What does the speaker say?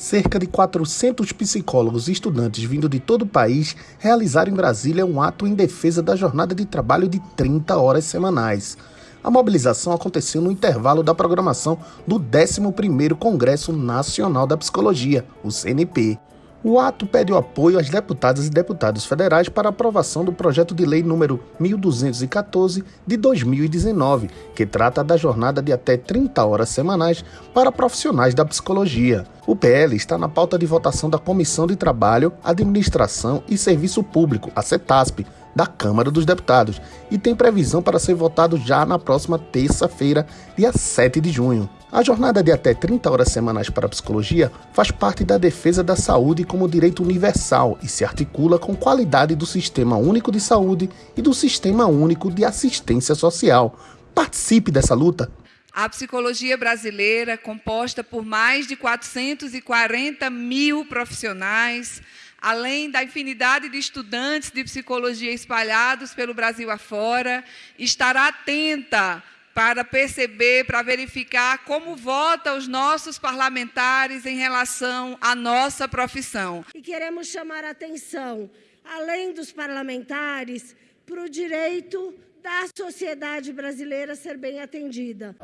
Cerca de 400 psicólogos e estudantes vindo de todo o país realizaram em Brasília um ato em defesa da jornada de trabalho de 30 horas semanais. A mobilização aconteceu no intervalo da programação do 11º Congresso Nacional da Psicologia, o CNP. O ato pede o apoio às deputadas e deputados federais para aprovação do projeto de lei número 1214 de 2019, que trata da jornada de até 30 horas semanais para profissionais da psicologia. O PL está na pauta de votação da Comissão de Trabalho, Administração e Serviço Público, a CETASP, da Câmara dos Deputados, e tem previsão para ser votado já na próxima terça-feira, dia 7 de junho. A jornada de até 30 horas semanais para a psicologia faz parte da defesa da saúde como direito universal e se articula com qualidade do Sistema Único de Saúde e do Sistema Único de Assistência Social. Participe dessa luta! A psicologia brasileira, composta por mais de 440 mil profissionais, além da infinidade de estudantes de psicologia espalhados pelo Brasil afora, estará atenta para perceber, para verificar como votam os nossos parlamentares em relação à nossa profissão. E queremos chamar a atenção, além dos parlamentares, para o direito da sociedade brasileira ser bem atendida.